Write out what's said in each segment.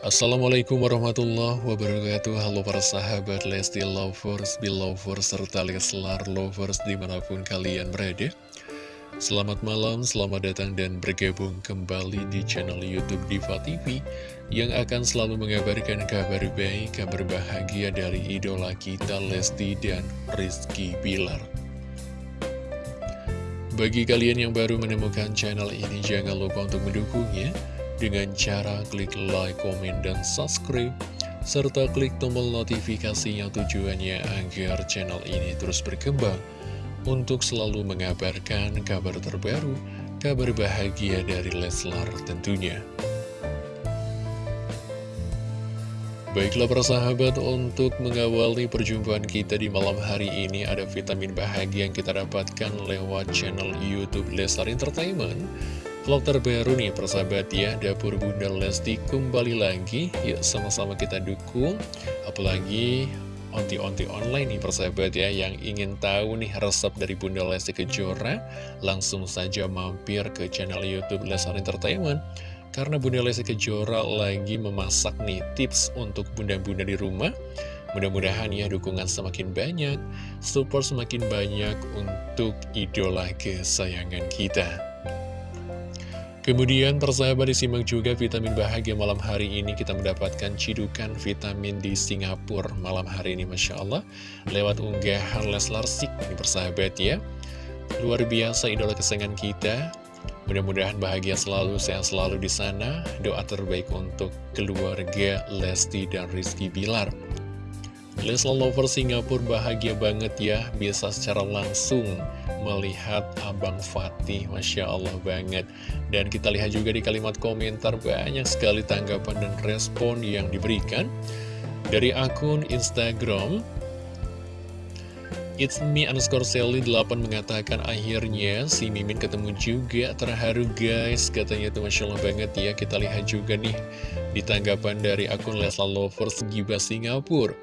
Assalamualaikum warahmatullahi wabarakatuh. Halo para sahabat Lesti Lovers, Belovers, serta Leslar Lovers di mana pun kalian berada. Selamat malam, selamat datang dan bergabung kembali di channel Youtube Diva TV Yang akan selalu mengabarkan kabar baik, kabar bahagia dari idola kita Lesti dan Rizky Bilar. Bagi kalian yang baru menemukan channel ini jangan lupa untuk mendukungnya dengan cara klik like, komen, dan subscribe, serta klik tombol notifikasi yang tujuannya agar channel ini terus berkembang untuk selalu mengabarkan kabar terbaru, kabar bahagia dari Leslar tentunya. Baiklah persahabat, untuk mengawali perjumpaan kita di malam hari ini ada vitamin bahagia yang kita dapatkan lewat channel Youtube Leslar Entertainment Vlog terbaru nih persahabat ya. Dapur Bunda Lesti kembali lagi. Yuk sama-sama kita dukung. Apalagi onti-onti online nih persahabat ya Yang ingin tahu nih resep dari Bunda Lesti Kejora Langsung saja mampir ke channel Youtube Lesar Entertainment. Karena Bunda Lesti Kejora lagi memasak nih tips untuk bunda-bunda di rumah Mudah-mudahan ya dukungan semakin banyak Support semakin banyak untuk idola kesayangan kita Kemudian persahabat disimak juga vitamin bahagia malam hari ini. Kita mendapatkan cidukan vitamin di Singapura malam hari ini Masya Allah. Lewat unggahan Leslar Sik ini persahabat ya. Luar biasa idola kesayangan kita. Mudah-mudahan bahagia selalu sehat selalu di sana. Doa terbaik untuk keluarga Lesti dan Rizky Bilar Leslar Lover Singapura bahagia banget ya bisa secara langsung melihat Abang Fatih. Masya Allah banget. Dan kita lihat juga di kalimat komentar banyak sekali tanggapan dan respon yang diberikan Dari akun Instagram. It's me underscore Sally 8 mengatakan akhirnya si Mimin ketemu juga terharu guys. Katanya tuh Masya Allah banget ya. Kita lihat juga nih di tanggapan dari akun Lesla Lovers Giba Singapura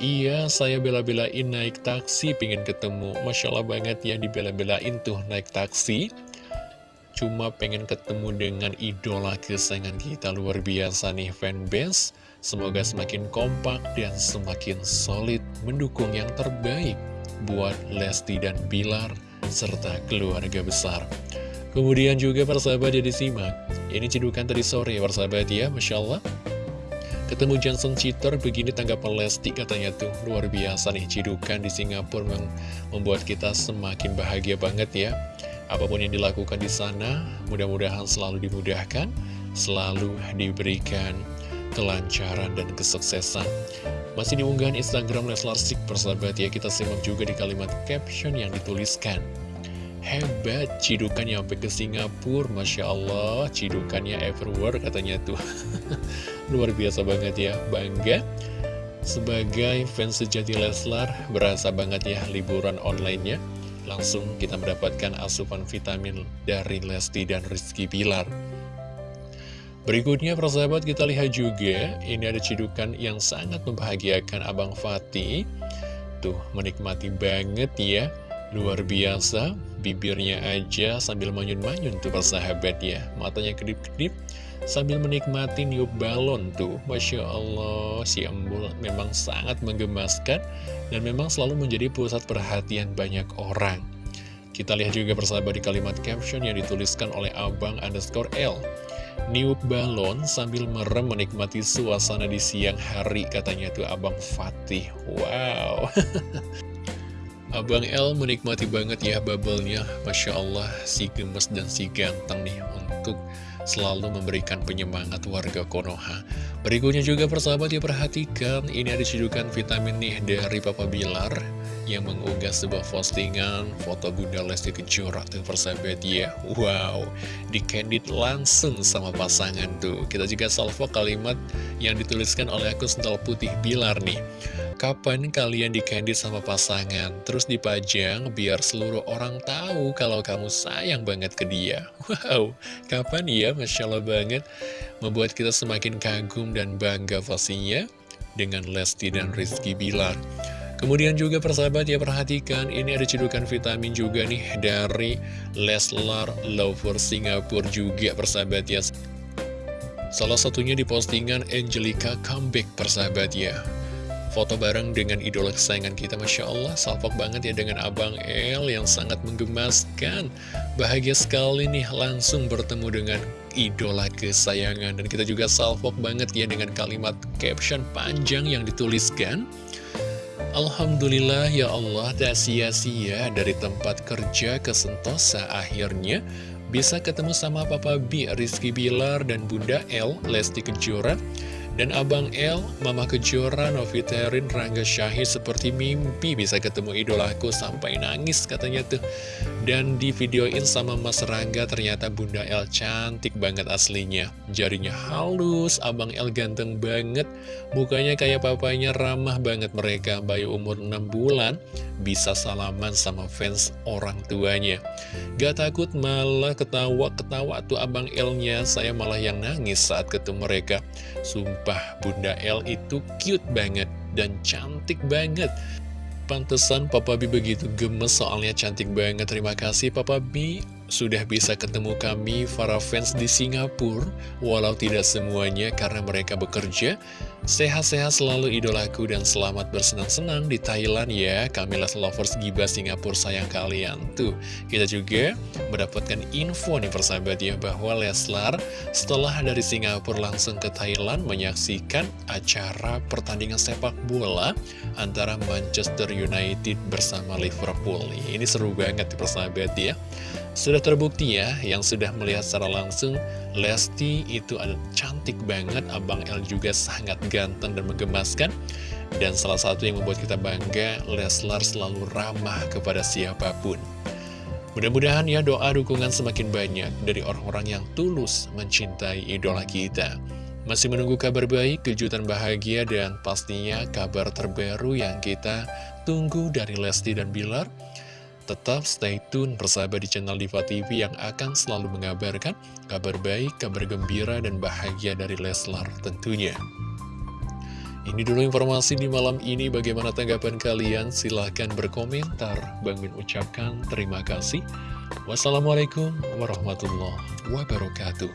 Iya, saya bela-belain naik taksi, pengen ketemu. Masya Allah banget ya, dibela-belain tuh naik taksi. Cuma pengen ketemu dengan idola kesayangan kita luar biasa nih fanbase. Semoga semakin kompak dan semakin solid mendukung yang terbaik buat Lesti dan Bilar serta keluarga besar. Kemudian juga persahabat ya disimak. Ini cedukan tadi sore persahabat ya, Masya Allah. Ketemu Johnson Cheater, begini tanggapan Lesti katanya tuh. Luar biasa nih, cidukan di Singapura mem membuat kita semakin bahagia banget ya. Apa pun yang dilakukan di sana, mudah-mudahan selalu dimudahkan Selalu diberikan kelancaran dan kesuksesan. Masih diunggahan Instagram Leslar Sik persahabat ya Kita simak juga di kalimat caption yang dituliskan Hebat, cidukannya sampai ke Singapura, Masya Allah, cidukannya everywhere katanya tuh. Luar biasa banget ya, bangga. Sebagai fans sejati Leslar, berasa banget ya liburan online-nya. Langsung kita mendapatkan asupan vitamin dari Lesti dan Rizky Pilar. Berikutnya persahabat kita lihat juga, ini ada cidukan yang sangat membahagiakan Abang Fatih. Tuh, menikmati banget ya Luar biasa, bibirnya aja sambil manyun-manyun tuh persahabat ya. Matanya kedip-kedip sambil menikmati niup balon tuh. Masya Allah, si embul memang sangat menggemaskan dan memang selalu menjadi pusat perhatian banyak orang. Kita lihat juga persahabat di kalimat caption yang dituliskan oleh abang underscore L. Niup balon sambil merem menikmati suasana di siang hari katanya tuh abang Fatih. Wow. Abang L menikmati banget ya bubble-nya. Masya Allah si gemes dan si ganteng nih Untuk selalu memberikan penyemangat warga Konoha Berikutnya juga persahabat ya perhatikan Ini ada cedukan vitamin nih dari Papa Bilar Yang mengunggah sebuah postingan Foto Bunda Lesti Kejora tuh persahabat ya Wow Di candid langsung sama pasangan tuh Kita juga salvo kalimat yang dituliskan oleh akun sental putih Bilar nih Kapan kalian di candid sama pasangan? Terus dipajang biar seluruh orang tahu kalau kamu sayang banget ke dia. Wow, kapan ya? Masya Allah banget. Membuat kita semakin kagum dan bangga pastinya dengan Lesti dan Rizky Bilar. Kemudian juga persahabat ya perhatikan ini ada cedukan vitamin juga nih dari Leslar Lover Singapura juga persahabat ya. Salah satunya di postingan Angelica comeback persahabatnya Foto bareng dengan idola kesayangan kita Masya Allah salpok banget ya dengan Abang El yang sangat menggemaskan. Bahagia sekali nih langsung bertemu dengan idola kesayangan. Dan kita juga salpok banget ya dengan kalimat caption panjang yang dituliskan. Alhamdulillah ya Allah tak sia-sia dari tempat kerja ke Sentosa akhirnya. Bisa ketemu sama Papa B, Rizky Bilar, dan Bunda L, Lesti Kejora dan Abang L, Mama Kejora, Noviterin, Rangga Syahid seperti mimpi bisa ketemu idolaku sampai nangis katanya tuh. Dan di videoin sama Mas Rangga ternyata Bunda L cantik banget aslinya. Jarinya halus, Abang L ganteng banget, mukanya kayak papanya ramah banget mereka. Bayi umur 6 bulan bisa salaman sama fans orang tuanya. Gak takut malah ketawa-ketawa tuh Abang L-nya, saya malah yang nangis saat ketemu mereka. Sumpah Sumpah, Bunda L itu cute banget dan cantik banget. Pantesan Papa B begitu gemes soalnya cantik banget. Terima kasih Papa B sudah bisa ketemu kami para fans di Singapura. Walau tidak semuanya karena mereka bekerja, Sehat-sehat selalu idolaku dan selamat bersenang-senang di Thailand ya. Kamilah Lovers Giba Singapura sayang kalian. Tuh, kita juga mendapatkan info nih persahabat ya Bahwa Leslar setelah dari Singapura langsung ke Thailand Menyaksikan acara pertandingan sepak bola Antara Manchester United bersama Liverpool. Ini seru banget persahabat ya sudah terbukti ya, yang sudah melihat secara langsung, Lesti itu ada cantik banget, Abang L juga sangat ganteng dan menggemaskan. Dan salah satu yang membuat kita bangga, Leslar selalu ramah kepada siapa pun. Mudah-mudahan ya doa dukungan semakin banyak dari orang-orang yang tulus mencintai idola kita. Masih menunggu kabar baik, kejutan bahagia, dan pastinya kabar terbaru yang kita tunggu dari Lesti dan Bilar. Tetap stay tune bersama di channel Diva TV yang akan selalu mengabarkan kabar baik, kabar gembira, dan bahagia dari Leslar tentunya. Ini dulu informasi di malam ini, bagaimana tanggapan kalian? Silahkan berkomentar. Bang Min ucapkan terima kasih. Wassalamualaikum warahmatullahi wabarakatuh.